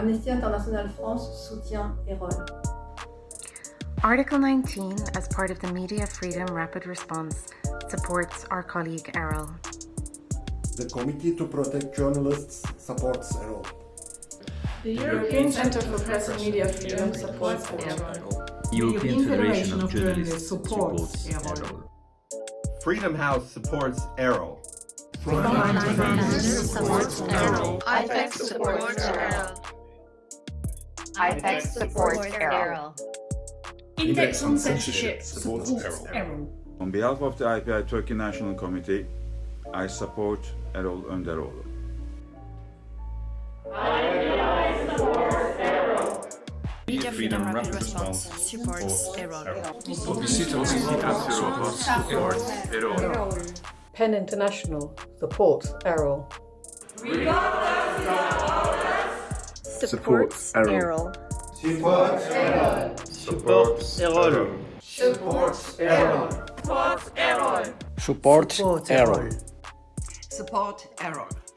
Amnesty International France soutient Erol. Article 19, as part of the Media Freedom Rapid Response, supports our colleague Erol. The Committee to Protect Journalists supports Erol. The European Centre for Press and Media Freedom supports Erol. European Federation of Journalists supports Erol. Freedom House supports Erol. Frontliners supports Erol. IFEX supports Erol. IFEX supports Erol. Index on Censorship supports Erol. On behalf of the IPI Turkey National Committee, I support Erol Önderoğlu. Media Freedom Rapid Response supports Erol. The City of Seattle supports Erol. PEN International supports Erol. Supports Erol. Supports Erol. Supports Erol. Supports Erol. Support Erol. Support Erol.